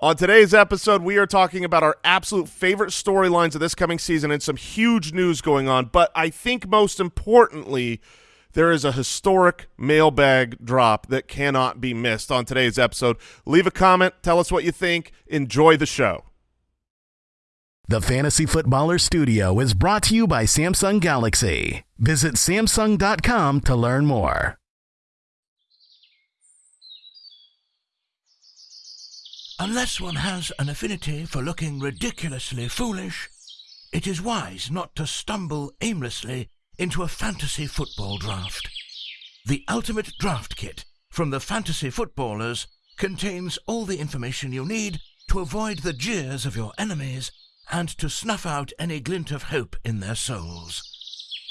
On today's episode, we are talking about our absolute favorite storylines of this coming season and some huge news going on. But I think most importantly, there is a historic mailbag drop that cannot be missed on today's episode. Leave a comment. Tell us what you think. Enjoy the show. The Fantasy Footballer Studio is brought to you by Samsung Galaxy. Visit Samsung.com to learn more. Unless one has an affinity for looking ridiculously foolish, it is wise not to stumble aimlessly into a fantasy football draft. The Ultimate Draft Kit from the Fantasy Footballers contains all the information you need to avoid the jeers of your enemies and to snuff out any glint of hope in their souls.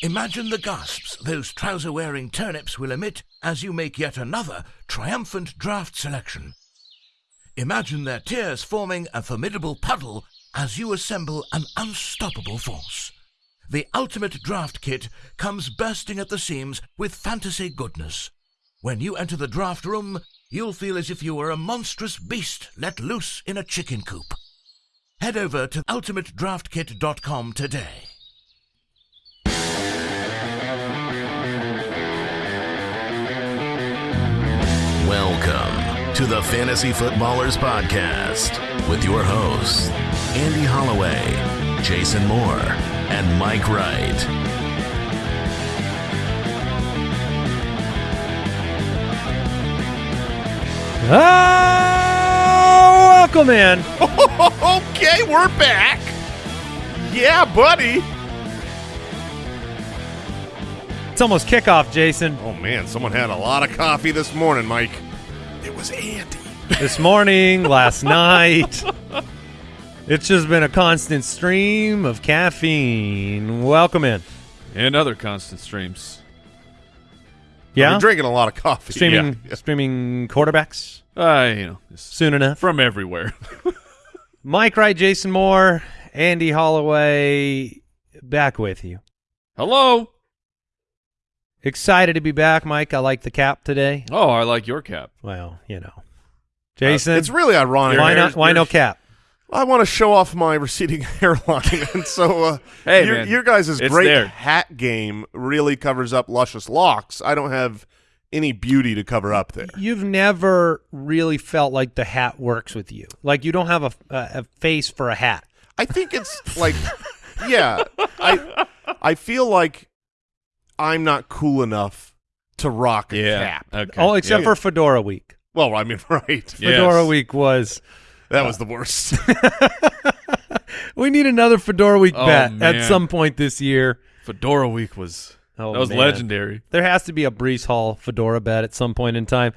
Imagine the gasps those trouser wearing turnips will emit as you make yet another triumphant draft selection. Imagine their tears forming a formidable puddle as you assemble an unstoppable force. The Ultimate Draft Kit comes bursting at the seams with fantasy goodness. When you enter the draft room, you'll feel as if you were a monstrous beast let loose in a chicken coop. Head over to ultimatedraftkit.com today. Welcome to the Fantasy Footballers Podcast with your hosts, Andy Holloway, Jason Moore, and Mike Wright. Oh, welcome in. okay, we're back. Yeah, buddy. It's almost kickoff, Jason. Oh, man, someone had a lot of coffee this morning, Mike. Was Andy. This morning, last night. It's just been a constant stream of caffeine. Welcome in. and other constant streams. Yeah, drinking a lot of coffee. streaming, Yeah. streaming quarterbacks Uh, you know, soon enough. from everywhere. Mike Wright, Jason Moore, Andy Holloway, back with you. Hello. Excited to be back, Mike. I like the cap today. Oh, I like your cap. Well, you know, Jason. It's really ironic. why There's- not? Why no cap? I want to show off my receding hairline, and so uh, Hey, your, man, your guys' it's great there. hat game really covers up luscious locks. I don't have any beauty to cover up there. You've never really felt like the hat works with you. Like you don't have a, a, a face for a hat. I think it's like, yeah, I I feel like I'm not cool enough to rock a cap. Okay. Oh, except Yeah. for Fedora Week. Well, I mean, right? Fedora Yes. Week was. That was the worst. We need another Fedora Week Oh, bet man. at some point this year. Fedora Week was Oh, that was man. legendary. There has to be a Breece Hall Fedora bet at some point in time.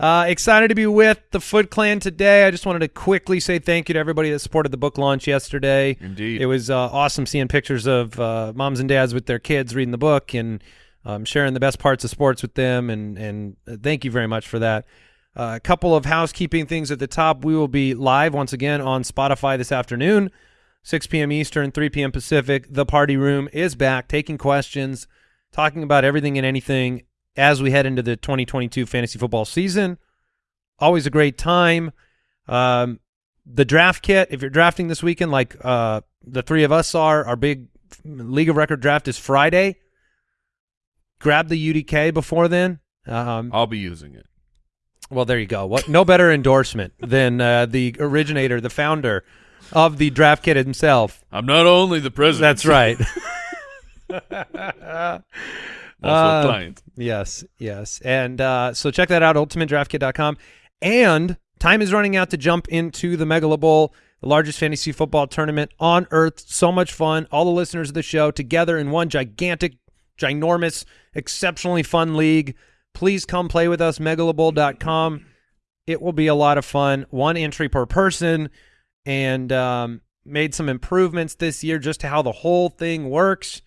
Uh, excited to be with the Foot Clan today. I just wanted to quickly say thank you to everybody that supported the book launch yesterday. Indeed. It was uh, awesome seeing pictures of uh, moms and dads with their kids reading the book and um, sharing the best parts of sports with them. And, and uh, thank you very much for that. Uh, a couple of housekeeping things at the top. We will be live once again on Spotify this afternoon, 6 p.m. Eastern, 3 p.m. Pacific. The Party Room is back, taking questions, talking about everything and anything as we head into the 2022 fantasy football season. Always a great time. Um, the draft kit, if you're drafting this weekend, like uh, the three of us are, our big league of record draft is Friday. Grab the UDK before then. Um, I'll be using it. well, there you go. What? No better endorsement than uh, the originator, the founder of the draft kit himself. I'm not only the president. That's right. Uh, client. Yes, yes. And uh, so check that out, ultimatedraftkit.com. And time is running out to jump into the Megala Bowl, the largest fantasy football tournament on earth. So much fun. All the listeners of the show together in one gigantic, ginormous, exceptionally fun league. Please come play with us, megalabowl.com. It will be a lot of fun. One entry per person and um, made some improvements this year just to how the whole thing works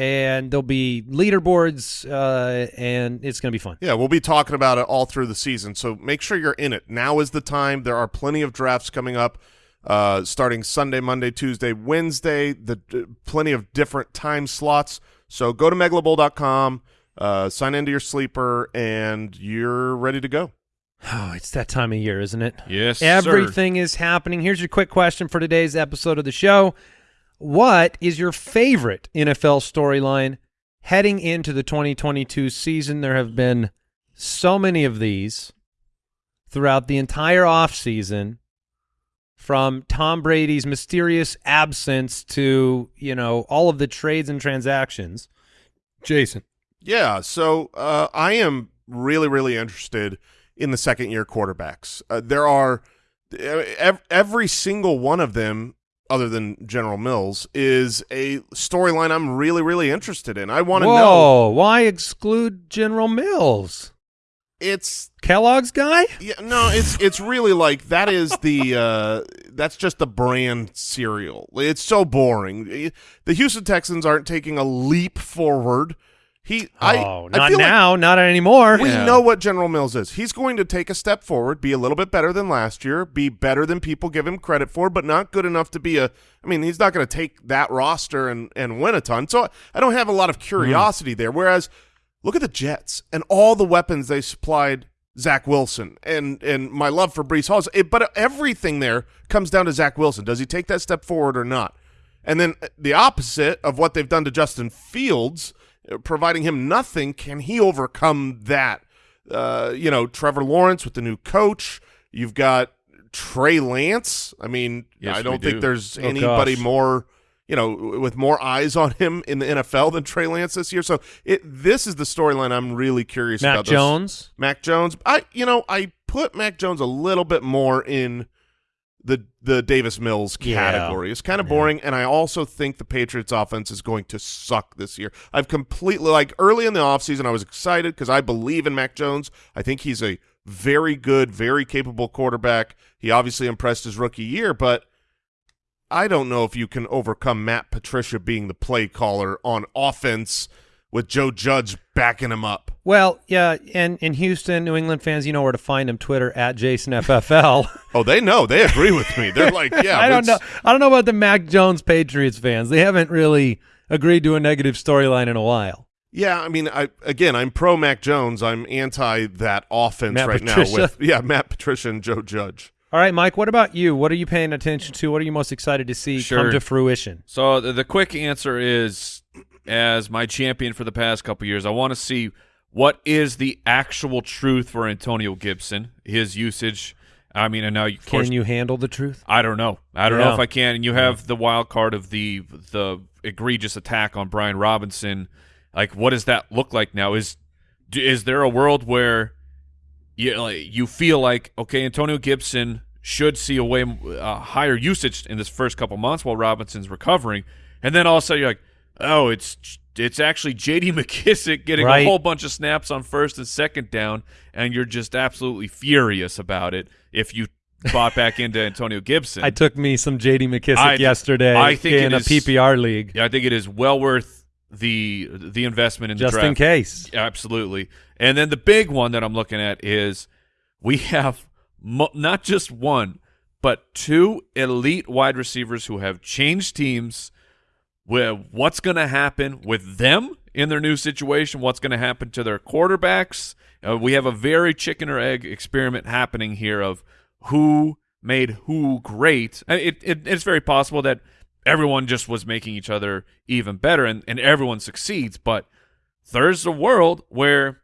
and there'll be leaderboards, uh, and it's going to be fun. Yeah, we'll be talking about it all through the season. So make sure you're in it. Now is the time. There are plenty of drafts coming up, uh, starting Sunday, Monday, Tuesday, Wednesday. The uh, plenty of different time slots. So go to megalabowl.com, uh, sign into your sleeper, and you're ready to go. Oh, it's that time of year, isn't it? Yes, sir. Everything is happening. Here's your quick question for today's episode of the show. What is your favorite NFL storyline heading into the 2022 season? There have been so many of these throughout the entire offseason from Tom Brady's mysterious absence to, you know, all of the trades and transactions. Jason. Yeah, so uh, I am really, really interested in the second year quarterbacks. Uh, there are every single one of them, other than General Mills, is a storyline I'm really, really interested in. I want to know. Why exclude General Mills? It's Kellogg's guy? yeah, no, it's it's really like that is the uh, that's just the brand cereal. It's so boring. The Houston Texans aren't taking a leap forward. He, I, oh, I not feel like now, not anymore. We Yeah. know what General Mills is. He's going to take a step forward, be a little bit better than last year, be better than people give him credit for, but not good enough to be a. I mean, he's not going to take that roster and and win a ton. So I don't have a lot of curiosity there. Whereas, look at the Jets and all the weapons they supplied Zach Wilson and and my love for Breece Hall. It, but everything there comes down to Zach Wilson. Does he take that step forward or not? And then the opposite of what they've done to Justin Fields, uh, providing him nothing, can he overcome that? Uh, you know, Trevor Lawrence with the new coach. You've got Trey Lance. I mean, Yes, I don't think do. there's Oh, anybody gosh. more, you know, with more eyes on him in the NFL than Trey Lance this year. So it this is the storyline I'm really curious Matt about. Those- Jones. Mac Jones. I you know I put Mac Jones a little bit more in the the Davis Mills Yeah. category. It's kind of boring, and I also think the Patriots offense is going to suck this year. I've completely like early in the offseason I was excited because I believe in Mac Jones. I think he's a very good, very capable quarterback. He obviously impressed his rookie year, but I don't know if you can overcome Matt Patricia being the play caller on offense with Joe Judge backing him up. Well, yeah, and in Houston, New England fans, you know where to find him. Twitter at JasonFFL. Oh, they know. They agree with me. They're like, yeah. I don't know. I don't know about the Mac Jones Patriots fans. They haven't really agreed to a negative storyline in a while. Yeah, I mean, I again, I'm pro Mac Jones. I'm anti that offense Matt right Patricia. now with yeah, Matt Patricia and Joe Judge. All right, Mike. What about you? What are you paying attention to? What are you most excited to see come to fruition? So the, the quick answer is, as my champion for the past couple years, I want to see what is the actual truth for Antonio Gibson, his usage. I mean, and now course Can you handle the truth? I don't know. I don't know if I can. And you have the wild card of the the egregious attack on Brian Robinson. Like, what does that look like now? Is is there a world where you like, you feel like okay, Antonio Gibson should see a way uh, higher usage in this first couple months while Robinson's recovering, and then all of a sudden you're like, oh, it's it's actually J.D. McKissic getting Right. a whole bunch of snaps on first and second down, and you're just absolutely furious about it if you bought back into Antonio Gibson. I took me some J.D. McKissic I- yesterday I think in a is- PPR league, yeah, I think it is well worth the the investment in the just in case. Absolutely. And then the big one that I'm looking at is we have mo- not just one, but two elite wide receivers who have changed teams. What's going to happen with them in their new situation? What's going to happen to their quarterbacks? Uh, we have a very chicken or egg experiment happening here of who made who great. It, it, it's very possible that everyone just was making each other even better and, and everyone succeeds, but there's a world where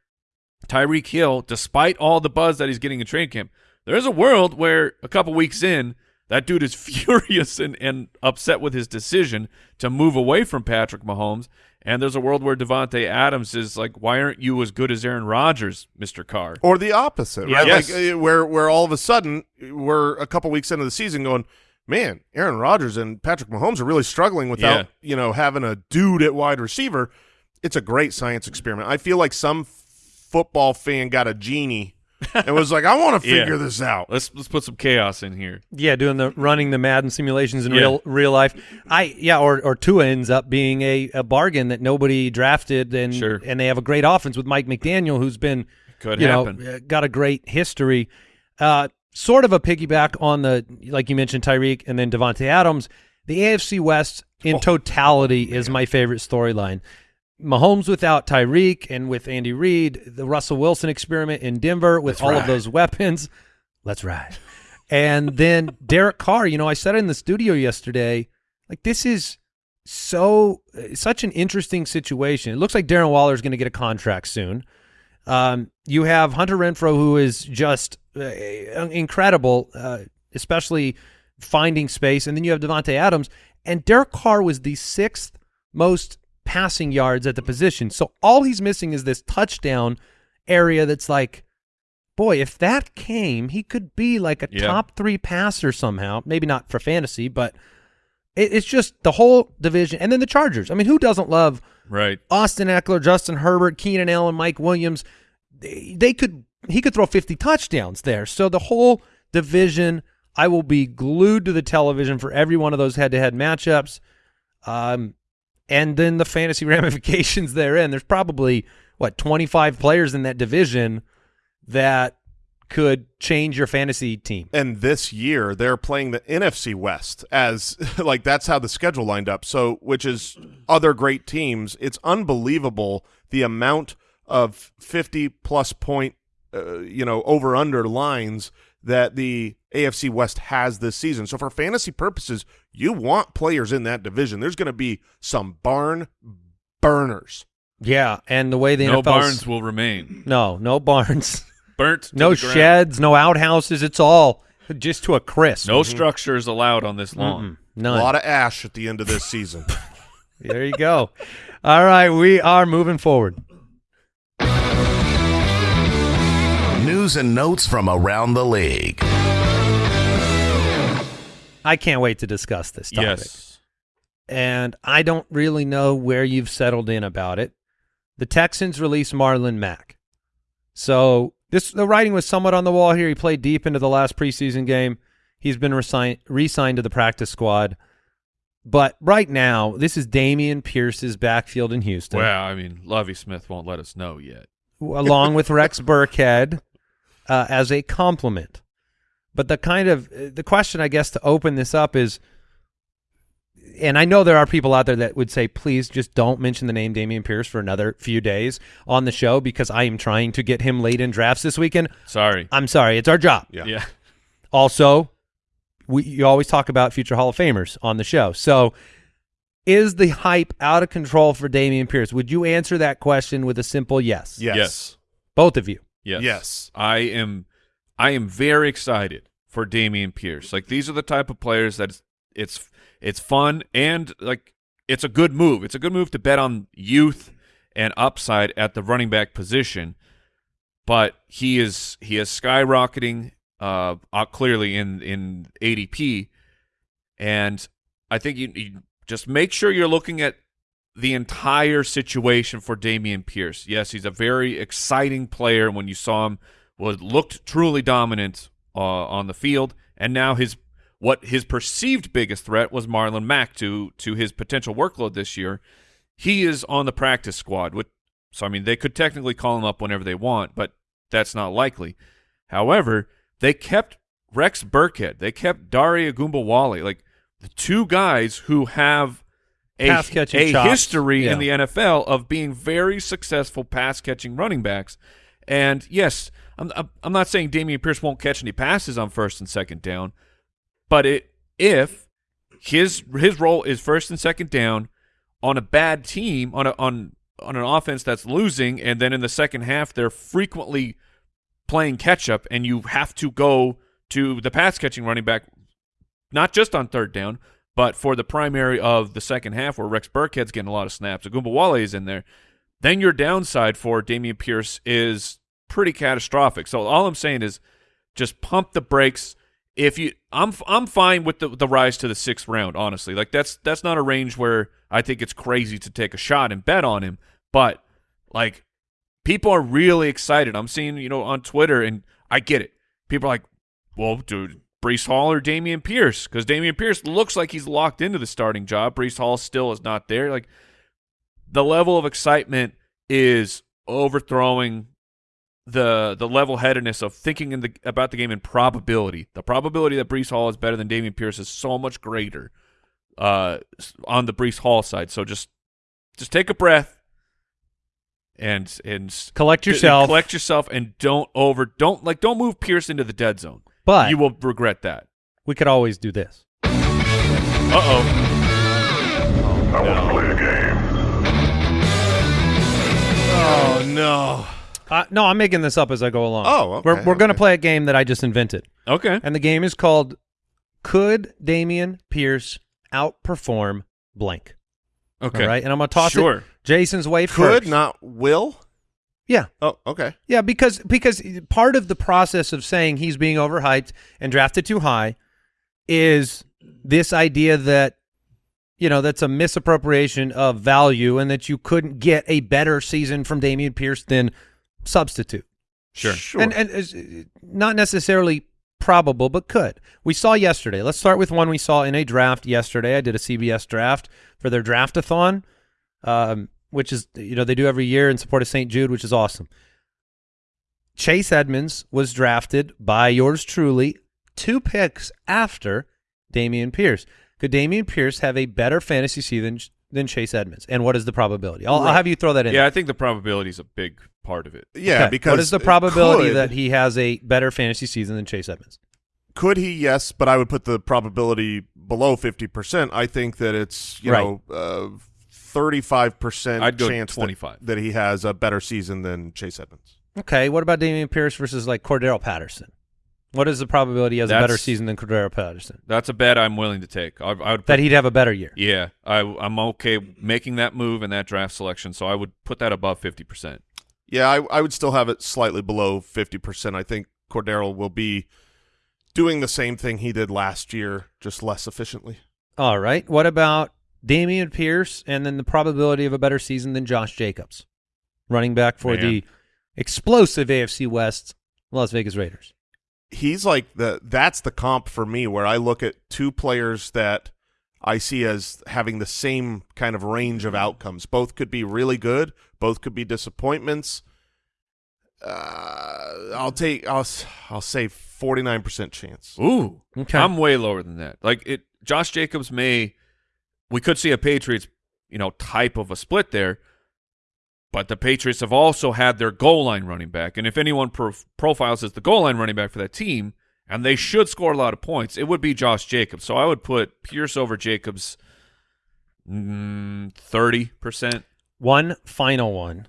Tyreek Hill, despite all the buzz that he's getting in training camp, there's a world where a couple weeks in, that dude is furious and, and upset with his decision to move away from Patrick Mahomes. And there's a world where Davante Adams is like, why aren't you as good as Aaron Rodgers, Mr. Carr? Or the opposite, right? Yes. Like uh, where where all of a sudden we're a couple weeks into the season going, man, Aaron Rodgers and Patrick Mahomes are really struggling without Yeah. you know having a dude at wide receiver. It's a great science experiment. I feel like some football fan got a genie and was like, I want to Yeah. figure this out. Let's let's put some chaos in here. Yeah, doing the running the Madden simulations in Yeah. real real life. I yeah, or or Tua ends up being a, a bargain that nobody drafted, and Sure. and they have a great offense with Mike McDaniel, who's been Could you happen. know uh, got a great history. Uh, sort of a piggyback on the like you mentioned Tyreek and then Davante Adams. The AFC West in totality is my favorite storyline. Mahomes without Tyreek and with Andy Reid, the Russell Wilson experiment in Denver with Let's all of those weapons. Let's ride. And then Derek Carr, you know, I said in the studio yesterday, like this is so uh, such an interesting situation. It looks like Darren Waller is going to get a contract soon. Um, you have Hunter Renfrow, who is just uh, incredible, uh, especially finding space, and then you have Davante Adams, and Derek Carr was the sixth most passing yards at the position. So all he's missing is this touchdown area that's like, boy, if that came, he could be like a Yeah. top three passer somehow. Maybe not for fantasy, but it, it's just the whole division. And then the Chargers. I mean, who doesn't love Right. Austin Ekeler, Justin Herbert, Keenan Allen, Mike Williams, they, they could he could throw 50 touchdowns there. So the whole division, I will be glued to the television for every one of those head-to-head matchups. Um and then the fantasy ramifications therein. There's probably what 25 players in that division that could change your fantasy team. And this year they're playing the NFC West as like that's how the schedule lined up. So which is other great teams. It's unbelievable the amount of 50 plus point uh, you know over under lines that the AFC West has this season. So for fantasy purposes, you want players in that division. There's going to be some barn burners. Yeah, and the way the no NFL's barns will remain. No, no barns. Burnt. to no the sheds, no outhouses. It's all just to a crisp. No mm-hmm. structures allowed on this lawn. Mm-mm, A lot of ash at the end of this season. There you go. All right, we are moving forward. News and notes from around the league. I can't wait to discuss this topic. Yes. And I don't really know where you've settled in about it. The Texans released Marlon Mack. So this the writing was somewhat on the wall here. He played deep into the last preseason game. He's been resigned re-signed to the practice squad. But right now, this is Dameon Pierce's backfield in Houston. Well, I mean, Lovie Smith won't let us know yet. along with Rex Burkhead uh, as a compliment. But the kind of the question, I guess, to open this up is, and I know there are people out there that would say, please just don't mention the name Dameon Pierce for another few days on the show because I am trying to get him late in drafts this weekend. Sorry. I'm sorry, it's our job. Yeah. Yeah. Also, we you always talk about future Hall of Famers on the show. So, is the hype out of control for Dameon Pierce? Would you answer that question with a simple yes? Yes. Yes. Both of you. Yes. Yes. I am I am very excited for Dameon Pierce. Like these are the type of players that it's it's, it's fun and like it's a good move. It's a good move to bet on youth and upside at the running back position. But he is he is skyrocketing uh, clearly in in ADP and I think you, you just make sure you're looking at the entire situation for Dameon Pierce. Yes, he's a very exciting player. When you saw him, was looked truly dominant uh, on the field, and now his what his perceived biggest threat was Marlon Mack to to his potential workload this year. He is on the practice squad, with so I mean they could technically call him up whenever they want, but that's not likely. However, they kept Rex Burkhead, they kept Dare Ogunbowale, like the two guys who have a, a chops. history in the NFL of being very successful pass catching running backs. And yes, I'm I'm not saying Dameon Pierce won't catch any passes on first and second down, but it if his his role is first and second down on a bad team on a on on an offense that's losing, and then in the second half they're frequently playing catch up, and you have to go to the pass catching running back, not just on third down, but for the primary of the second half where Rex Burkhead's getting a lot of snaps, Ogunbowale is in there, then your downside for Dameon Pierce is pretty catastrophic. So all I'm saying is just pump the brakes. If you, I'm I'm fine with the the rise to the sixth round. Honestly, like that's that's not a range where I think it's crazy to take a shot and bet on him. But like people are really excited. I'm seeing you know on Twitter, and I get it. People are like, well, dude, Breece Hall or Dameon Pierce? Because Dameon Pierce looks like he's locked into the starting job. Breece Hall still is not there. Like the level of excitement is overthrowing the the level headedness of thinking in the about the game in probability. The probability that Breece Hall is better than Dameon Pierce is so much greater uh, on the Breece Hall side. So just just take a breath, and and Collect d- yourself. collect yourself, and don't over don't like don't move Pierce into the dead zone. But you will regret that. we could always do this. Uh oh. Oh no. Uh, no, I'm making this up as I go along. Oh, okay, we're we're going to play a game that I just invented, Okay. and the game is called "Could Dameon Pierce outperform blank?" Okay. All right, and I'm going to toss Sure. it Jason's way Could first. not will. Yeah, Oh, okay. yeah, because because part of the process of saying he's being overhyped and drafted too high is this idea that you know that's a misappropriation of value and that you couldn't get a better season from Dameon Pierce than substitute. Sure. Sure. And and is not necessarily probable, but could. We saw yesterday. Let's start with one we saw in a draft yesterday. I did a CBS draft for their draftathon, um, which is you know they do every year in support of St. Jude, which is awesome. Chase Edmonds was drafted by yours truly two picks after Dameon Pierce. Could Dameon Pierce have a better fantasy season than Chase Edmonds? And what is the probability? I'll, I'll have you throw that in. Yeah, I think the probability is a big part of it. yeah, Okay. because what is the probability could- that he has a better fantasy season than Chase Edmonds? Could he? Yes, but I would put the probability below fifty percent. I think that it's you Right. know uh, thirty-five percent I'd go chance that- 25. that he has a better season than Chase Edmonds. Okay, what about Dameon Pierce versus like Cordarrelle Patterson? What is the probability he has a better season than Cordarrelle Patterson? That's a bet I'm willing to take. I, I would put, That he'd have a better year. yeah, I, I'm okay making that move and that draft selection, so I would put that above 50%. Yeah, I, I would still have it slightly below fifty percent. I think Cordero will be doing the same thing he did last year, just less efficiently. All right. What about Dameon Pierce and then the probability of a better season than Josh Jacobs, running back for Man. the explosive AFC West Las Vegas Raiders? He's like the that's the comp for me where I look at two players that I see as having the same kind of range of outcomes. Both could be really good, both could be disappointments. Uh, I'll take I'll s- I'll say 49% chance. Ooh, Okay. I'm way lower than that. Like it, Josh Jacobs may, we could see a Patriots, you know, type of a split there, but the Patriots have also had their goal line running back, and if anyone prof- profiles as the goal line running back for that team, and they should score a lot of points, it would be Josh Jacobs. So I would put Pierce over Jacobs, mm, thirty percent. One final one.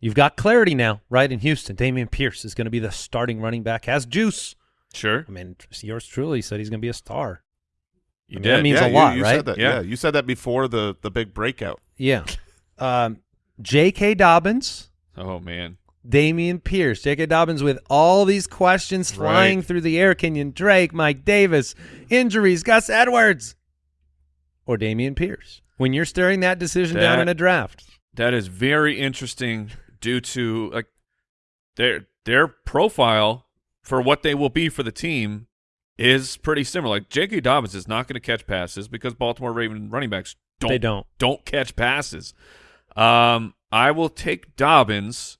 You've got clarity now, right? In Houston, Dameon Pierce is going to be the starting running back. Has juice. Sure, I mean, yours truly said he's going to be a star. you I mean, did. that means yeah, a you- lot, you, right? Said that. Yeah. Yeah. you said that before the the big breakout. Yeah. Um, J.K. Dobbins, oh man, Dameon Pierce. J.K. Dobbins with all these questions flying Right. through the air. Kenyon Drake, Mike Davis, injuries, Gus Edwards, or Dameon Pierce. When you're staring that decision down in a draft, That is very interesting due to like their their profile for what they will be for the team is pretty similar. Like J.K. Dobbins is not going to catch passes because Baltimore Raven running backs don't they don't. don't catch passes. Um, I will take Dobbins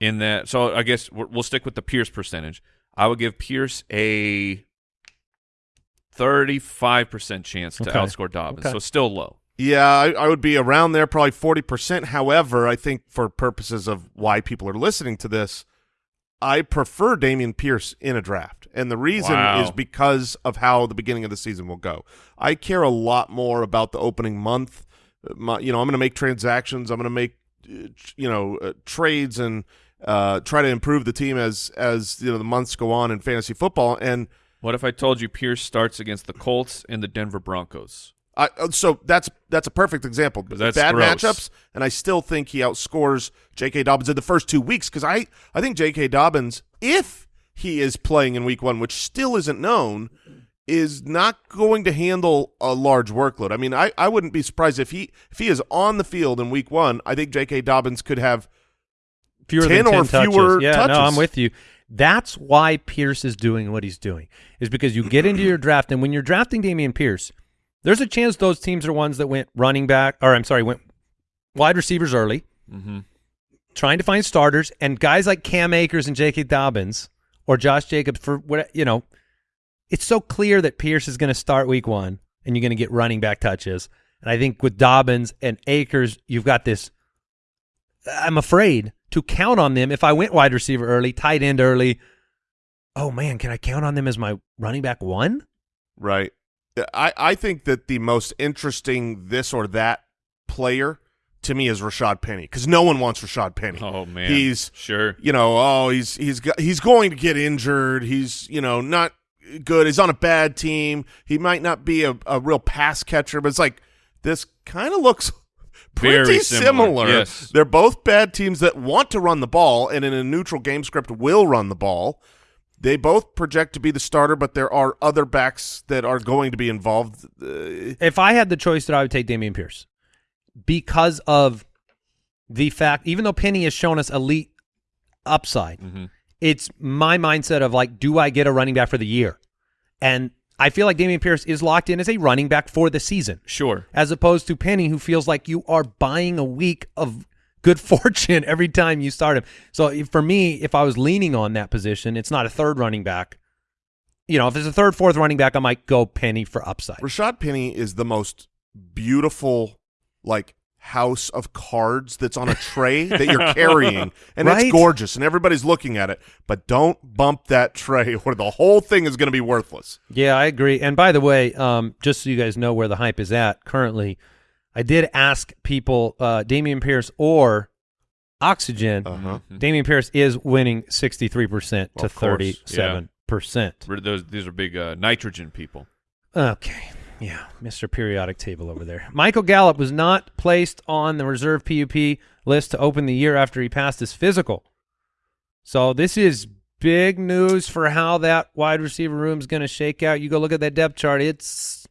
in that. So I guess we're- we'll stick with the Pierce percentage. I would give Pierce a thirty-five percent chance to Okay. outscore Dobbins. Okay. So still low. Yeah, I, I would be around there, probably forty percent. However, I think for purposes of why people are listening to this, I prefer Dameon Pierce in a draft, and the reason Wow. is because of how the beginning of the season will go. I care a lot more about the opening month. My, you know, I'm going to make transactions. I'm going to make you know uh, trades and uh, try to improve the team as as you know the months go on in fantasy football. And What if I told you Pierce starts against the Colts and the Denver Broncos? I, uh, so that's that's a perfect example. That's Bad gross. matchups, and I still think he outscores J.K. Dobbins in the first two weeks because I I think J.K. Dobbins, if he is playing in Week One, which still isn't known, is not going to handle a large workload. I mean, I, I wouldn't be surprised if he if he is on the field in Week One. I think J.K. Dobbins could have fewer 10 than 10 or touches. fewer yeah, touches. no, I'm with you. That's why Pierce is doing what he's doing. Is because you get into your draft and when you're drafting Dameon Pierce, there's a chance those teams are ones that went running back or I'm sorry, went wide receivers early, Mm-hmm. trying to find starters and guys like Cam Akers and J.K. Dobbins or Josh Jacobs for what you know, it's so clear that Pierce is going to start week 1 and you're going to get running back touches. And I think with Dobbins and Akers, you've got this I'm afraid to count on them if I went wide receiver early, tight end early. Oh man, can I count on them as my running back one? Right. I, I think that the most interesting this or that player to me is Rashad Penny because no one wants Rashad Penny. Oh man, he's sure. You know, oh, he's he's got, he's going to get injured. He's you know not good. He's on a bad team. He might not be a, a real pass catcher, but it's like this kind of looks pretty Very similar, yes. They're both bad teams that want to run the ball and in a neutral game script will run the ball. They both project to be the starter, but there are other backs that are going to be involved. Uh, If I had the choice, that I would take Dameon Pierce because of the fact, even though Penny has shown us elite upside, Mm-hmm. It's my mindset of like, do I get a running back for the year? And I feel like Dameon Pierce is locked in as a running back for the season, Sure. as opposed to Penny, who feels like you are buying a week of good fortune every time you start him. So for me, if I was leaning on that position, it's not a third running back. You know, if it's a third, fourth running back, I might go Penny for upside. Rashad Penny is the most beautiful, like house of cards that's on a tray that you're carrying, and Right? it's gorgeous, and everybody's looking at it. But don't bump that tray, or the whole thing is going to be worthless. Yeah, I agree. And by the way, um, just so you guys know where the hype is at currently, I did ask people uh, Dameon Pierce or Oxygen. Uh-huh. Dameon Pierce is winning 63% to 37%. We're- Those, these are big uh, nitrogen people. Okay. Yeah, Mr. Periodic Table over there. Michael Gallup was not placed on the reserve PUP list to open the year after he passed his physical. So this is big news for how that wide receiver room is going to shake out. You go look at that depth chart. It's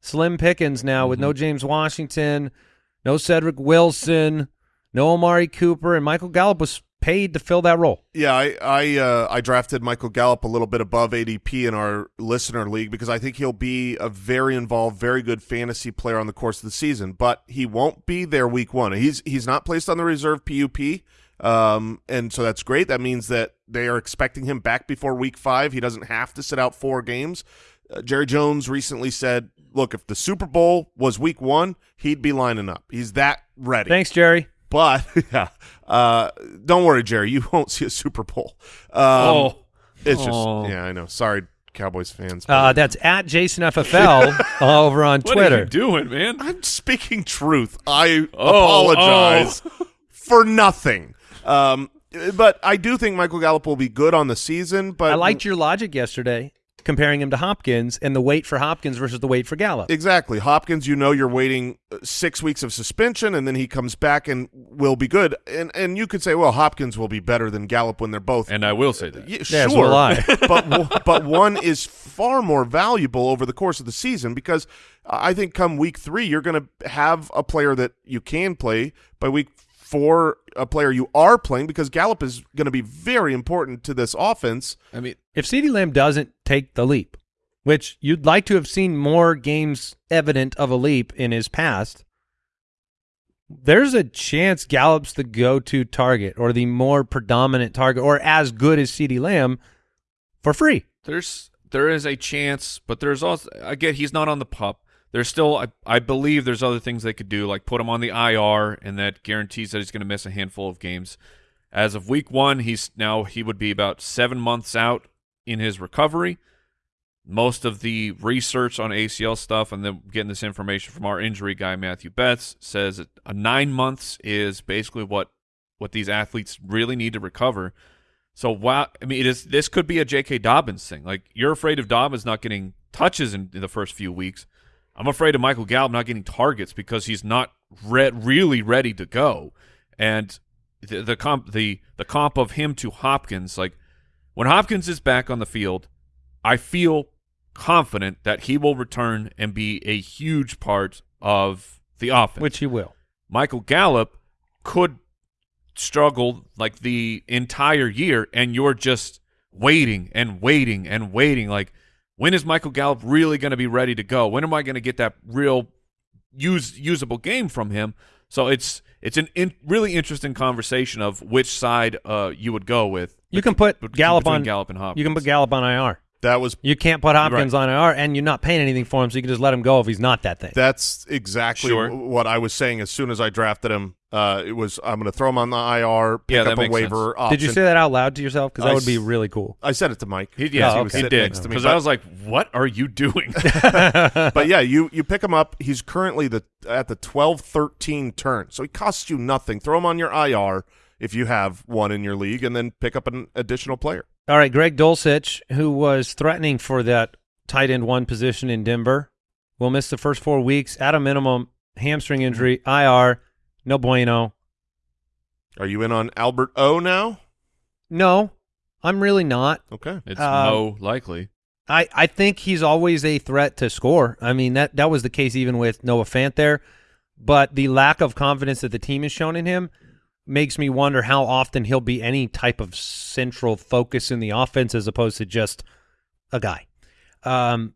slim pickings now with no mm-hmm. James Washington, no Cedric Wilson, no Amari Cooper, and Michael Gallup was paid to fill that role. Yeah, I I, uh, I drafted Michael Gallup a little bit above ADP in our listener league because I think he'll be a very involved, very good fantasy player on the course of the season. But he won't be there week one. He's he's not placed on the reserve PUP, um, and so that's great. That means that they are expecting him back before week five. He doesn't have to sit out four games. Uh, Jerry Jones recently said, "Look, if the Super Bowl was week one, he'd be lining up. He's that ready." Thanks, Jerry. But yeah, uh, don't worry, Jerry. You won't see a Super Bowl. Um, oh, it's just Oh. yeah, I know. Sorry, Cowboys fans. Uh, that's at Jason FFL over on what Twitter. are you doing, man? I'm speaking truth. I Oh, apologize for nothing. Um, but I do think Michael Gallup will be good on the season. But I liked your logic yesterday, comparing him to Hopkins and the wait for Hopkins versus the wait for Gallup. Exactly. Hopkins, you know you're waiting uh, six weeks of suspension, and then he comes back and will be good. And and you could say, well, Hopkins will be better than Gallup when they're both And I will say that. Yeah, Yeah, so sure, will but but one is far more valuable over the course of the season because I think come week three you're going to have a player that you can play. By week four, a player you are playing because Gallup is going to be very important to this offense. I mean, If CeeDee Lamb doesn't take the leap, which you'd like to have seen more games evident of a leap in his past, there's a chance Gallup's the go-to target or the more predominant target or as good as CeeDee Lamb for free. there's there is a chance, but there's also again he's not on the pup. There's still I, I believe there's other things they could do, like put him on the IR, and that guarantees that he's going to miss a handful of games. As of week one, he's now he would be about seven months out in his recovery. Most of the research on ACL stuff, and then getting this information from our injury guy Matthew Betz says a nine months is basically what what these athletes really need to recover. So wow, I mean, it is. This could be a J.K. Dobbins thing. Like you're afraid of Dobbins not getting touches in, in the first few weeks. I'm afraid of Michael Gallup not getting targets because he's not re- really ready to go. And the the comp the the comp of him to Hopkins, like when Hopkins is back on the field, I feel confident that he will return and be a huge part of the offense. Which he will. Michael Gallup could struggle like the entire year, and you're just waiting and waiting and waiting. Like, when is Michael Gallup really going to be ready to go? When am I going to get that real use usable game from him? So it's it's an in, really interesting conversation of which side uh, you would go with. You can put Gallup on Gallup and Hopkins. You can put Gallup on IR. That was You can't put Hopkins on IR, and you're not paying anything for him, so you can just let him go if he's not that thing. That's exactly Sure. w- what I was saying as soon as I drafted him. Uh, it was I'm going to throw him on the IR, pick Yeah, up a waiver option. Did you say that out loud to yourself? Because that I would be really cool. I said it to Mike. He, yes, Oh, he, okay. he did. next to me, Because I was like, what are you doing? but yeah, you you pick him up. He's currently the at the 12-13 turn, so he costs you nothing. Throw him on your IR if you have one in your league, and then pick up an additional player. All right, Greg Dulcich, who was threatening for that tight end one position in Denver, will miss the first four weeks at a minimum. Hamstring injury, IR, no bueno. Are you in on Albert O now? No, I'm really not. Okay. it's Um, Mo likely. I, I think he's always a threat to score. I mean that that was the case even with Noah Fant there, but the lack of confidence that the team has shown in him makes me wonder how often he'll be any type of central focus in the offense as opposed to just a guy. Um,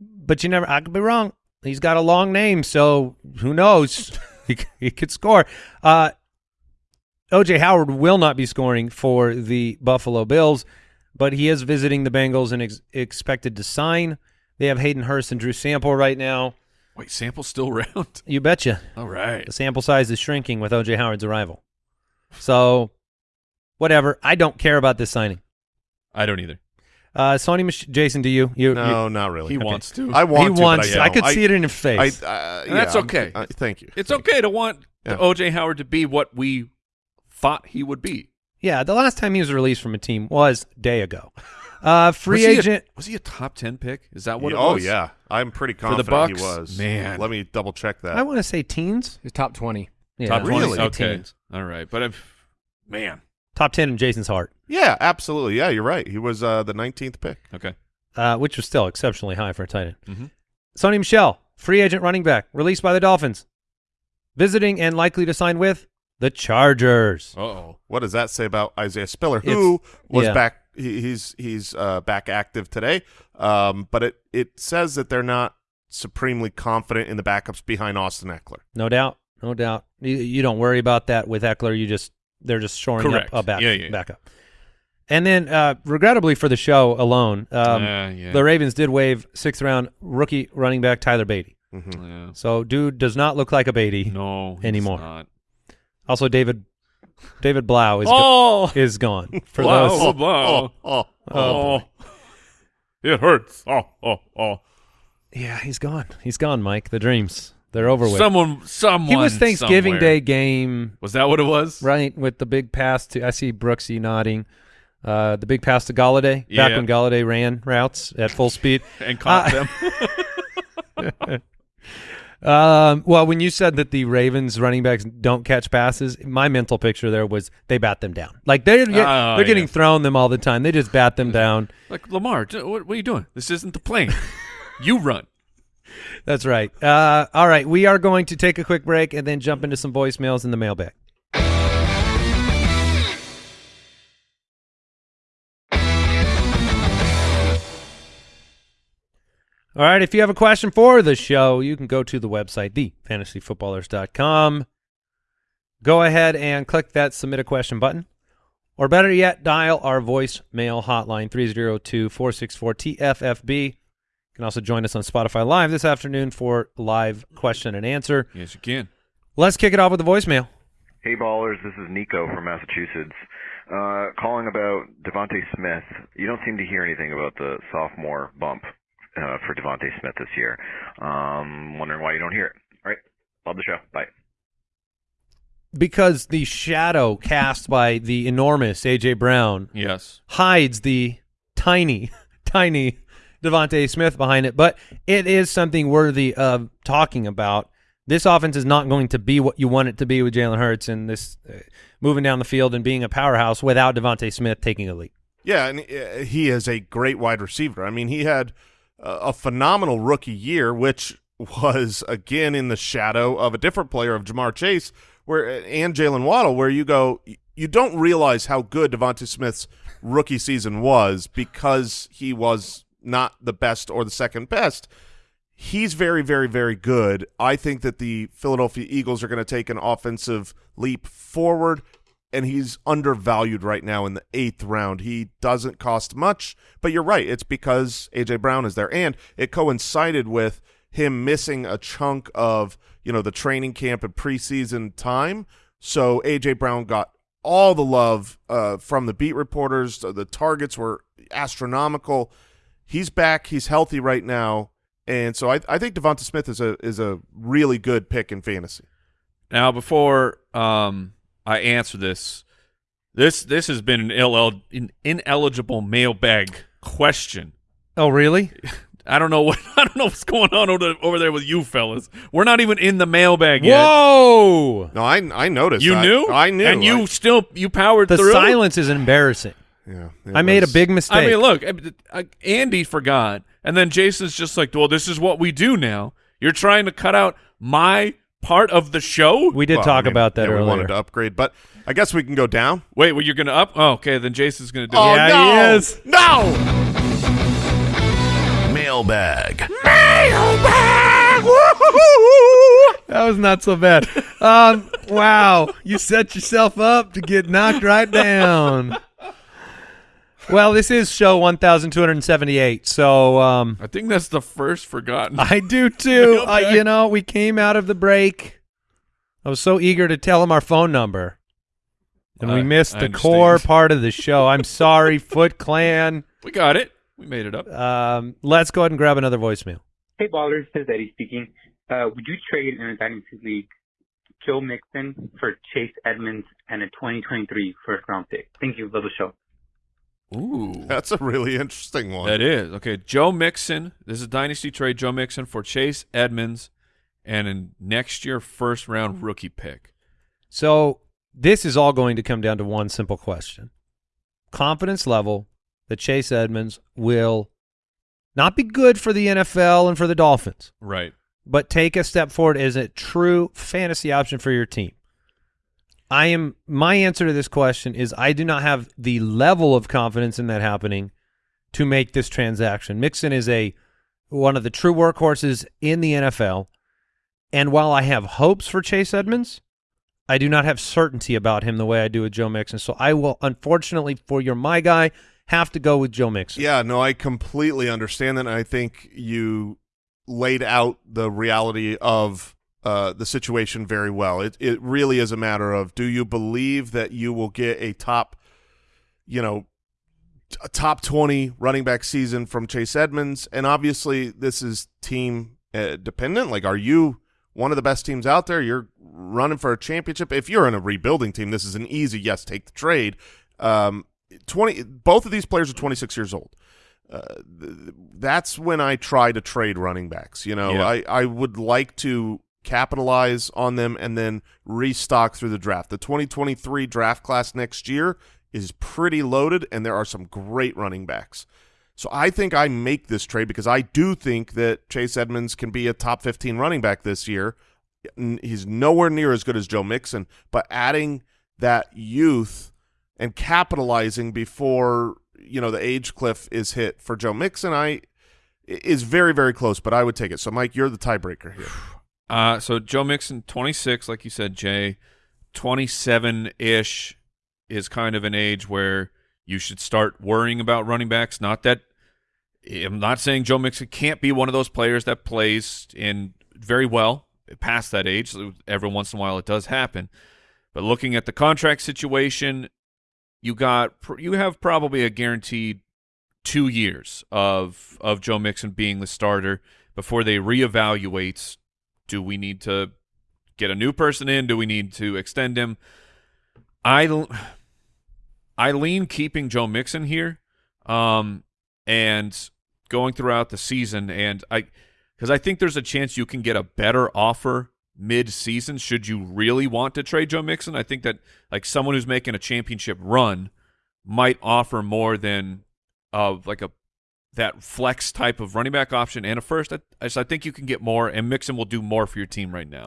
but you never. I could be wrong. He's got a long name, so who knows? he, he could score. Uh, OJ Howard will not be scoring for the Buffalo Bills, but he is visiting the Bengals and ex- expected to sign. They have Hayden Hurst and Drew Sample right now. Wait, Sample's still around? You betcha. All right. The sample size is shrinking with OJ Howard's arrival. So, whatever. I don't care about this signing. I don't either. Uh, Sony, Mich- Jason, do you? You, No, not really. He Okay. wants to. I want he to, wants. but I, I, don't. could see it in his face. I, uh, And that's okay. uh, thank you. it's Thank okay to want Yeah. OJ Howard to be what we thought he would be. yeah, the last time he was released from a team was day ago. Uh, free was he a- agent. was he a top 10 pick? Is that what you. it oh yeah, I'm pretty the confident Bucks? he was. Man. let me double check that. I want to say teens. He's top 20. Yeah, Top I 20? say Okay. teens. All right. But if, man. Top ten in Jason's heart, yeah, absolutely. Yeah, you're right. He was uh, the 19th pick. Okay. uh, which was still exceptionally high for a tight end. Mhm. Sony Michel, free agent running back, released by the Dolphins, visiting and likely to sign with the Chargers. Uh-oh. What does that say about Isaiah Spiller, It's- who was yeah. back? He, he's he's uh, back active today, um, but it it says that they're not supremely confident in the backups behind Austin Ekeler. No doubt, no doubt. You, you don't worry about that with Ekeler. You just they're just shoring Correct. up a back, Yeah, yeah, yeah. backup. And then, uh, regrettably for the show alone, um, Uh, yeah. the Ravens did waive sixth round rookie running back Tyler Badie. Mhm. Yeah. So, dude does not look like a Badie No. he's Anymore. Not. Also, David David Blough is Oh. is gone. For Blough. those, Oh, Blough. Oh, oh, Oh. It hurts. Oh, oh, oh. yeah, he's gone. He's gone, Mike. The dreams they're over with. Someone, someone. he was Thanksgiving somewhere. Day game Was that what it was? right with the big pass to I see Brooksy nodding. Uh, the big pass to Golladay back Yeah. when Golladay ran routes at full speed. And caught Uh, them. Um, well, when you said that the Ravens running backs don't catch passes, my mental picture there was they bat them down. Like they're get- Oh, they're getting yeah. thrown them all the time. They just bat them down. like Lamar, what, what are you doing? This isn't the plane. you run. That's right. Uh, all right, we are going to take a quick break and then jump into some voicemails in the mailbag. All right, if you have a question for the show, you can go to the website, thefantasyfootballers.com. Go ahead and click that submit a question button. Or better yet, dial our voicemail hotline, 302-464-TFFB. You can also join us on Spotify Live this afternoon for live question and answer. Yes, you can. Let's kick it off with the voicemail. Hey ballers, this is Nico from Massachusetts. Uh, calling about DeVonta Smith. You don't seem to hear anything about the sophomore bump uh, for DeVonta Smith this year. Um, wondering why you don't hear it. All right, love the show. Bye. Because the shadow cast by the enormous A.J. Brown Yes. hides the tiny, tiny DeVonta Smith behind it, but it is something worthy of talking about. This offense is not going to be what you want it to be with Jalen Hurts and this uh, moving down the field and being a powerhouse without DeVonta Smith taking a lead. Yeah, and uh, he is a great wide receiver. I mean, he had uh, a phenomenal rookie year, which was again in the shadow of a different player of Ja'Marr Chase, where and Jaylen Waddle, where you go, you don't realize how good DeVonta Smith's rookie season was because he was not the best or the second best. He's very, very, very good. I think that the Philadelphia Eagles are going to take an offensive leap forward. and he's undervalued right now in the eighth round. He doesn't cost much, but you're right. It's because A.J. Brown is there, and it coincided with him missing a chunk of you know the training camp and preseason time. So A.J. Brown got all the love uh, from the beat reporters. The targets were astronomical. He's back. He's healthy right now, and so I, I think DeVonta Smith is a is a really good pick in fantasy. Now, before um, I answer this, this this has been an, ill, an ineligible mailbag question. Oh, really? I don't know what I don't know what's going on over, over there with you fellas. We're not even in the mailbag yet. Whoa! No, I I noticed. You I, knew? I knew. And you I- still you powered The through. silence is embarrassing. Yeah, it I made a big mistake. I mean, look, I- I- Andy forgot, and then Jason's just like, "Well, this is what we do now." You're trying to cut out my part of the show. we did well, talk I mean, about that yeah, earlier. We wanted to upgrade, but I guess we can go down. Wait, well, you're gonna up? Oh, okay, then Jason's gonna do Oh it. Yeah, no! he is. No! Mailbag. That was not so bad. Um, wow, you set yourself up to get knocked right down. Well, this is show 1278, so um, I think that's the first forgotten. I do too. Uh, you know, we came out of the break. I was so eager to tell him our phone number, and we missed I the core part of the show. I'm sorry, Foot Clan. we got it. We made it up. Um, let's go ahead and grab another voicemail. Hey ballers, this is Eddie speaking. Uh, would you trade in a dynasty league Joe Mixon for Chase Edmonds and a 2023 first round pick? Thank you. Love the show. Ooh, That's a really interesting one. that is okay. Joe Mixon. This is a dynasty trade. Joe Mixon for Chase Edmonds, and a next year first round rookie pick. So this is all going to come down to one simple question: confidence level that Chase Edmonds will not be good for the NFL and for the Dolphins, Right. but take a step forward as a true fantasy option for your team. I am my answer to this question is I do not have the level of confidence in that happening to make this transaction. Mixon is a one of the true workhorses in the NFL, and while I have hopes for Chase Edmonds, I do not have certainty about him the way I do with Joe Mixon. So I will, unfortunately, for your my guy, have to go with Joe Mixon. Yeah, no, I completely understand that. I think you laid out the reality of uh, the situation very well. It it really is a matter of do you believe that you will get a top, you know, a top twenty running back season from Chase Edmonds, and obviously this is team uh, dependent. Like, are you one of the best teams out there? You're running for a championship. If you're in a rebuilding team, this is an easy yes. Take the trade. Um, twenty. Both of these players are twenty six years old. Uh, th- that's when I try to trade running backs. You know, Yeah. I, I would like to capitalize on them and then restock through the draft. The 2023 draft class next year is pretty loaded, and there are some great running backs. So I think I make this trade because I do think that Chase Edmonds can be a top 15 running back this year. He's nowhere near as good as Joe Mixon, but adding that youth and capitalizing before you know the age cliff is hit for Joe Mixon, I is very very close. But I would take it. So Mike, you're the tiebreaker here. Uh, so Joe Mixon, 26, like you said, Jay, 27-ish is kind of an age where you should start worrying about running backs. Not that I'm not saying Joe Mixon can't be one of those players that plays in very well past that age. Every once in a while, it does happen. But looking at the contract situation, you got you have probably a guaranteed two years of of Joe Mixon being the starter before they reevaluate. Do we need to get a new person in? Do we need to extend him? I, I lean keeping Joe Mixon here, um, and going throughout the season, and I because I think there's a chance you can get a better offer mid-season should you really want to trade Joe Mixon. I think that like someone who's making a championship run might offer more than uh like a that flex type of running back option and a first. I, I I think you can get more, and Mixon will do more for your team right now.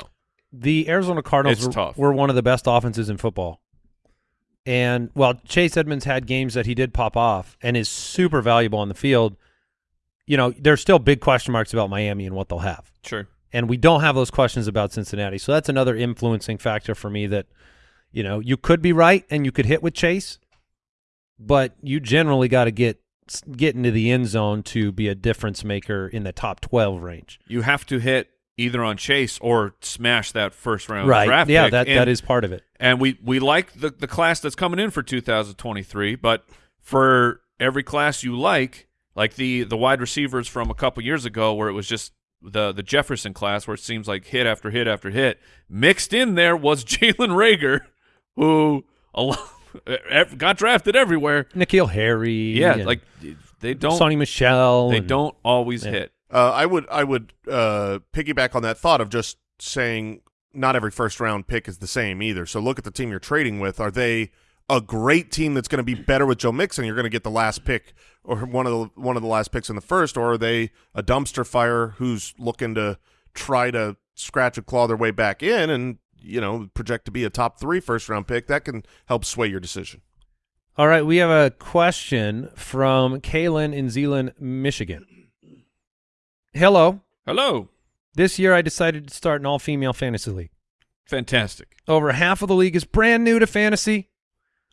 The Arizona Cardinals were, tough. were one of the best offenses in football. And while Chase Edmonds had games that he did pop off and is super valuable on the field, you know, there's still big question marks about Miami and what they'll have. Sure. And we don't have those questions about Cincinnati. So that's another influencing factor for me that, You know, you could be right and you could hit with Chase, but you generally got to get get into the end zone to be a difference maker in the top 12 range. You have to hit either on Chase or smash that first round right. draft yeah, pick. that And- that is part of it. And we we like the the class that's coming in for 2023, but for every class you like, like the the wide receivers from a couple years ago, where it was just the the Jefferson class, where it seems like hit after hit after hit, mixed in there was Jalen Reagor, who a lot, got drafted everywhere. N'Keal Harry. Yeah, like they don't Sony Michel. they and- don't always Yeah. hit. Uh, I would I would uh, piggyback on that thought of just saying not every first round pick is the same either. So look at the team you're trading with. Are they a great team that's going to be better with Joe Mixon? You're going to get the last pick or one of the one of the last picks in the first, or are they a dumpster fire who's looking to try to scratch and claw their way back in and you know project to be a top three first round pick? That can help sway your decision. All right, we have a question from Kaylin in Zeeland, Michigan. Hello. Hello, This year I decided to start an all-female fantasy league. fantastic. Over half of the league is brand new to fantasy.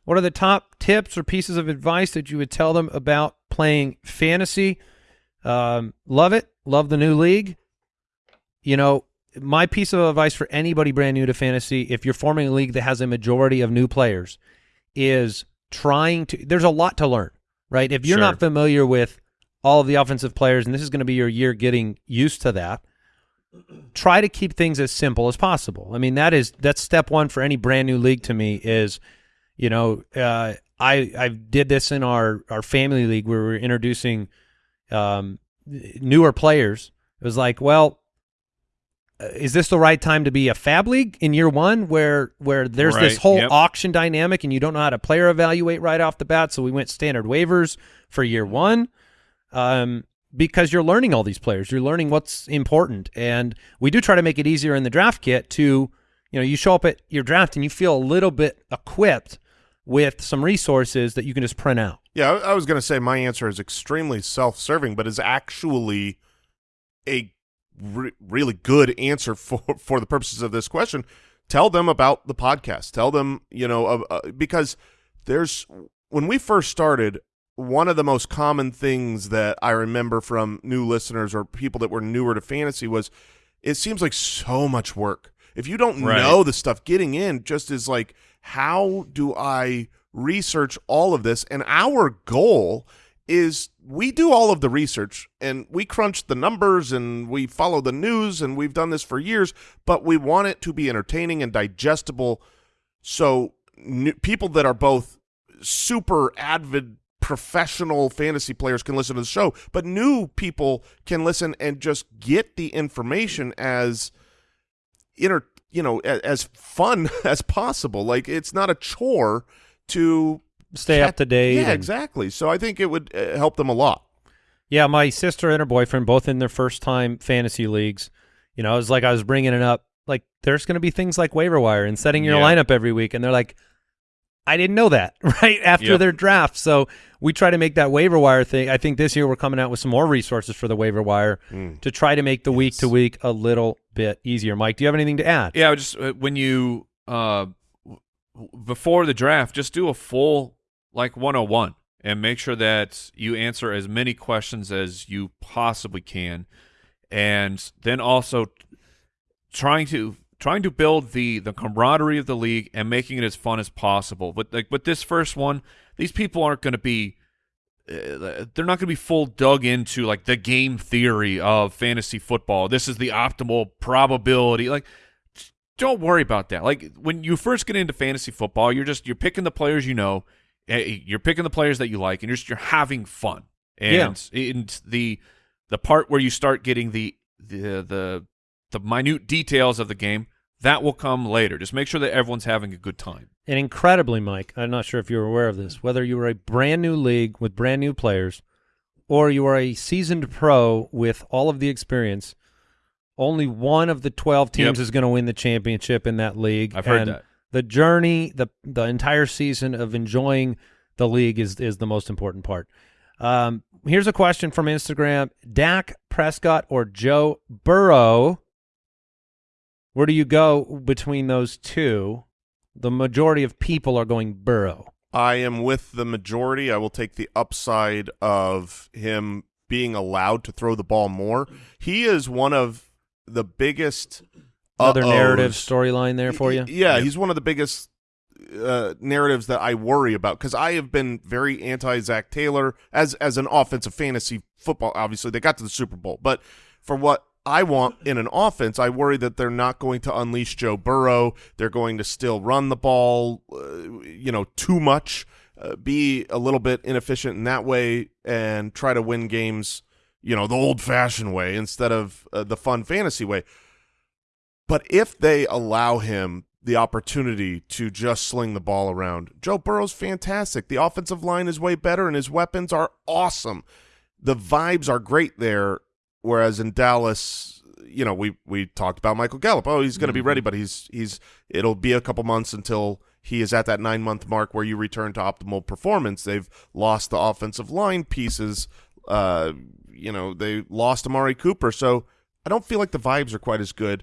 What are the top tips or pieces of advice that you would tell them about playing fantasy? Um, love it. Love the new league. You know, my piece of advice for anybody brand new to fantasy, if you're forming a league that has a majority of new players, is trying to. There's a lot to learn, right? If you're Sure. not familiar with all of the offensive players, and this is going to be your year getting used to that, try to keep things as simple as possible. I mean, that is that's step one for any brand new league to me is, you know, uh, I I did this in our our family league where we are introducing um, newer players. It was like, well, is this the right time to be a FAAB league in year one where where there's this whole yep. auction dynamic and you don't know how to player evaluate right off the bat? So we went standard waivers for year one. Um, because you're learning all these players, you're learning what's important, and we do try to make it easier in the draft kit to, you know, you show up at your draft and you feel a little bit equipped with some resources that you can just print out. Yeah, I, I was going to say my answer is extremely self-serving, but is actually a re- really good answer for for the purposes of this question. Tell them about the podcast. Tell them, you know, uh, uh, because there's when we first started, one of the most common things that I remember from new listeners or people that were newer to fantasy was it seems like so much work. If you don't Right. know the stuff, getting in just is like, how do I research all of this? And our goal is we do all of the research and we crunch the numbers and we follow the news and we've done this for years, but we want it to be entertaining and digestible so people that are both super avid professional fantasy players can listen to the show, but new people can listen and just get the information as inter you know as fun as possible. Like it's not a chore to Stay up to date. Yeah, and- exactly. So I think it would uh, help them a lot. Yeah, my sister and her boyfriend both in their first time fantasy leagues. You know, it was like I was bringing it up. Like, there's going to be things like waiver wire and setting your Yeah. lineup every week, and they're like, I didn't know that right after Yep. their draft. So we try to make that waiver wire thing. I think this year we're coming out with some more resources for the waiver wire Mm. to try to make the week to week a little bit easier. Mike, do you have anything to add? Yeah, just uh, when you uh w- w- before the draft, just do a full like 101 and make sure that you answer as many questions as you possibly can, and then also trying to trying to build the the camaraderie of the league and making it as fun as possible. But like with this first one, these people aren't going to be uh, they're not going to be full dug into like the game theory of fantasy football. This is the optimal probability. Like, don't worry about that. Like when you first get into fantasy football, you're just you're picking the players you know, Eh, you're picking the players that you like, and you're just you're having fun. And, and the the part where you start getting the the the the minute details of the game that will come later. Just make sure that everyone's having a good time. And incredibly, Mike, I'm not sure if you're aware of this, whether you are a brand new league with brand new players or you are a seasoned pro with all of the experience, only one of the 12 teams Yep. is going to win the championship in that league. I've heard And that. The journey, the the entire season of enjoying the league is is the most important part. Um, here's a question from Instagram: Dak Prescott or Joe Burrow? Where do you go between those two? The majority of people are going Burrow. I am with the majority. I will take the upside of him being allowed to throw the ball more. He is one of the biggest Another uh-ohs. narrative storyline there for you. Yeah, he's one of the biggest uh, narratives that I worry about because I have been very anti Zac Taylor as as an offensive fantasy football. Obviously, they got to the Super Bowl, but for what I want in an offense, I worry that they're not going to unleash Joe Burrow. They're going to still run the ball, uh, you know, too much, uh, be a little bit inefficient in that way, and try to win games, you know, the old-fashioned way instead of uh, the fun fantasy way. But if they allow him the opportunity to just sling the ball around, Joe Burrow's fantastic. The offensive line is way better, and his weapons are awesome. The vibes are great there. Whereas in Dallas, you know, we we talked about Michael Gallup. Oh, he's going to be ready, but he's he's it'll be a couple months until he is at that nine month mark where you return to optimal performance. They've lost the offensive line pieces. Uh, you know, they lost Amari Cooper, so I don't feel like the vibes are quite as good.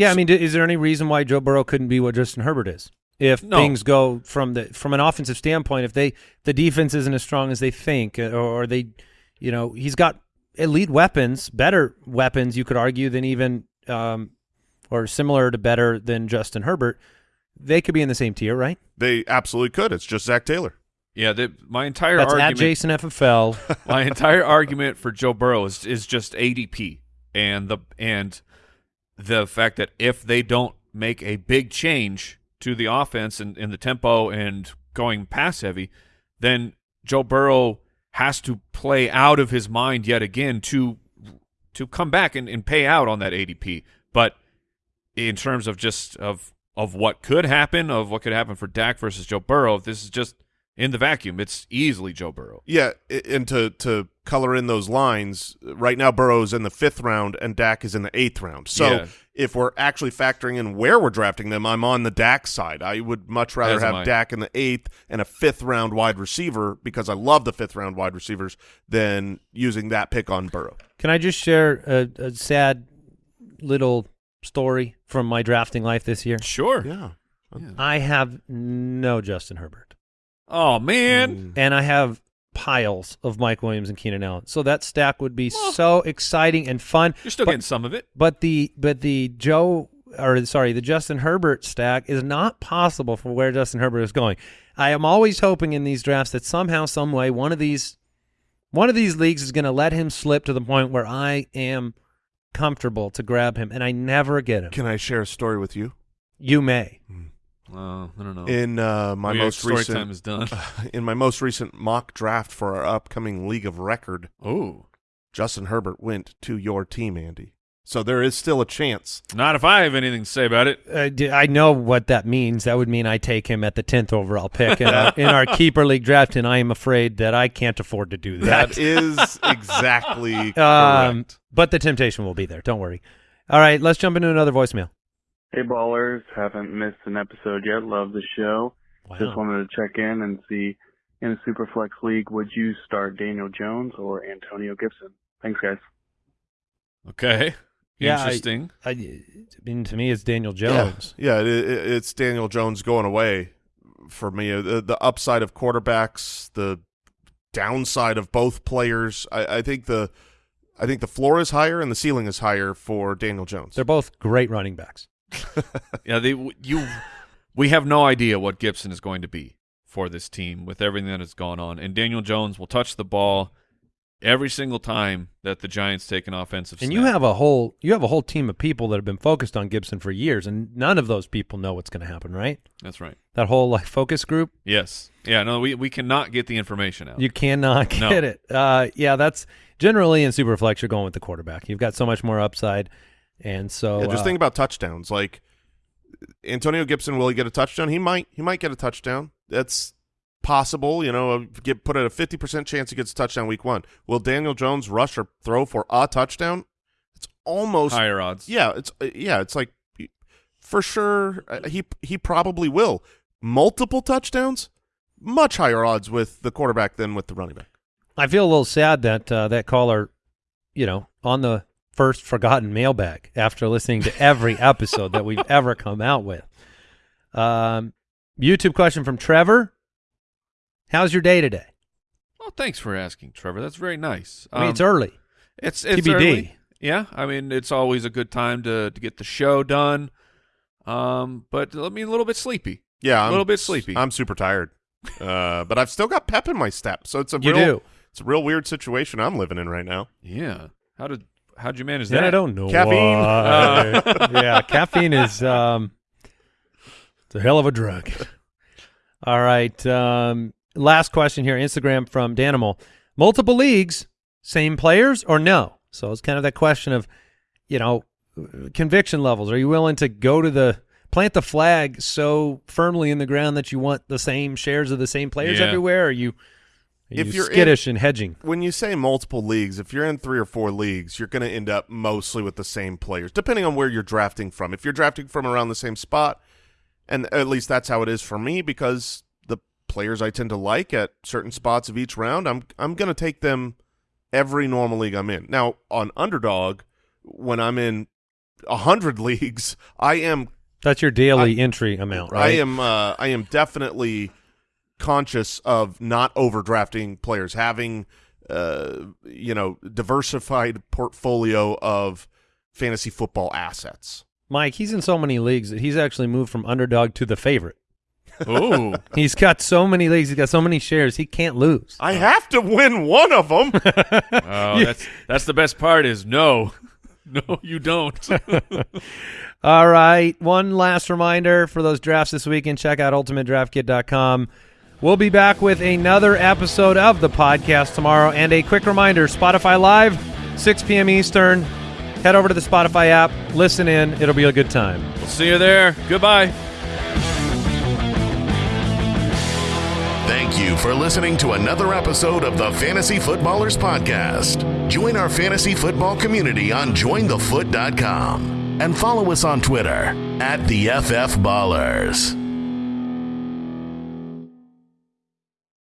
Yeah, I mean, is there any reason why Joe Burrow couldn't be what Justin Herbert is? If No. things go from the from an offensive standpoint, if they the defense isn't as strong as they think, uh, or, or they, you know, he's got elite weapons, better weapons, you could argue than even, um, or similar to better than Justin Herbert. They could be in the same tier, right? They absolutely could. It's just Zac Taylor. Yeah, the, my entire That's argument. at Jason FFL. my entire argument for Joe Burrow is, is just ADP and the and the fact that if they don't make a big change to the offense and, and the tempo and going pass heavy, then Joe Burrow has to play out of his mind yet again to to come back and, and pay out on that ADP. But in terms of just of of what could happen, of what could happen for Dak versus Joe Burrow, this is just in the vacuum. It's easily Joe Burrow. Yeah, and to to color in those lines, right now Burrow's in the fifth round and Dak is in the eighth round. So Yeah. if we're actually factoring in where we're drafting them, I'm on the Dak side. I would much rather As have I. Dak in the eighth and a fifth round wide receiver because I love the fifth round wide receivers than using that pick on Burrow. Can I just share a, a sad little story from my drafting life this year? Sure. Yeah. I have no Justin Herbert. Oh man. Mm. and I have piles of Mike Williams and Keenan Allen. So that stack would be so exciting and fun. You're still But- getting some of it. But the but the Joe or sorry, the Justin Herbert stack is not possible for where Justin Herbert is going. I am always hoping in these drafts that somehow, some way, one of these one of these leagues is going to let him slip to the point where I am comfortable to grab him, and I never get him. Can I share a story with you? You may. Hmm. Uh, I don't know. In uh, my We- most story recent time is done. in my most recent mock draft for our upcoming league of record, oh, Justin Herbert went to your team, Andy. So there is still a chance. not if I have anything to say about it. I know what that means. That would mean I take him at the tenth overall pick in our, in our keeper league draft, and I am afraid that I can't afford to do that. That is exactly um, correct. but the temptation will be there. Don't worry. All right, let's jump into another voicemail. Hey ballers, haven't missed an episode yet. Love the show. Just wanted to check in and see in a Superflex league, would you start Daniel Jones or Antonio Gibson? Thanks, guys. Okay. Yeah, I- Interesting. I, I mean, to me, it's Daniel Jones. yeah, it, it, it's Daniel Jones going away for me. Uh, The, the upside of quarterbacks, the downside of both players. I, I think the I think the floor is higher and the ceiling is higher for Daniel Jones. They're both great running backs. yeah, they you. We have no idea what Gibson is going to be for this team with everything that has gone on, and Daniel Jones will touch the ball every single time that the Giants take an offensive. And you snap. have a whole you have a whole team of people that have been focused on Gibson for years, and none of those people know what's going to happen, right? That's right. That whole like focus group, Yes. Yeah. No, we we cannot get the information out. you cannot No. get it. Uh, yeah, that's generally in Superflex. You're going with the quarterback. You've got so much more upside, and so Yeah, just uh, think about touchdowns. Like Antonio Gibson, will he get a touchdown? He might. He might get a touchdown. That's possible. You know, get put at a fifty percent chance he gets a touchdown week one. Will Daniel Jones rush or throw for a touchdown? It's almost higher odds. Yeah, it's uh, yeah, it's like for sure uh, he he probably will multiple touchdowns. Much higher odds with the quarterback than with the running back. I feel a little sad that uh, that caller, you know, on the first forgotten mailbag after listening to every episode that we've ever come out with. Um, YouTube question from Trevor. How's your day today? Well, thanks for asking, Trevor. That's very nice. I mean, Um, it's early. It's it's TBD. early. Yeah, I mean it's always a good time to to get the show done. Um, but I mean a little bit sleepy. Yeah, A I'm, little bit sleepy. I'm super tired, uh, but I've still got pep in my step. So it's a You real, do. it's a real weird situation I'm living in right now. Yeah. How did how'd you manage Then that? I don't know. Caffeine. why. yeah, caffeine is um, it's a hell of a drug. All right. Um, last question here. Instagram from Danimal. Multiple leagues, same players or no? So it's kind of that question of, you know, conviction levels. Are you willing to go to the plant the flag so firmly in the ground that you want the same shares of the same players Yeah. everywhere? Or are you, are If you you're in- skittish and hedging? When you say multiple leagues, if you're in three or four leagues, you're going to end up mostly with the same players, depending on where you're drafting from. If you're drafting from around the same spot, and at least that's how it is for me, because the players I tend to like at certain spots of each round, I'm I'm going to take them every normal league I'm in. Now on underdog, when I'm in a hundred leagues, I am That's your daily entry amount, right? I am uh, I am definitely conscious of not overdrafting players, having uh, you know diversified portfolio of fantasy football assets. Mike, he's in so many leagues that he's actually moved from underdog to the favorite. Ooh. He's got so many leagues, he's got so many shares, he can't lose. I have to win one of them. Oh, that's that's the best part is no. No, you don't. All right. One last reminder for those drafts this weekend check out ultimatedraftkit.com. We'll be back with another episode of the podcast tomorrow. And a quick reminder Spotify Live, 6 p.m. Eastern. Head over to the Spotify app, listen in. It'll be a good time. we'll see you there. Goodbye. Thank you for listening to another episode of the Fantasy Footballers Podcast. Join our fantasy football community on jointhefoot.com and follow us on Twitter at the FF Ballers.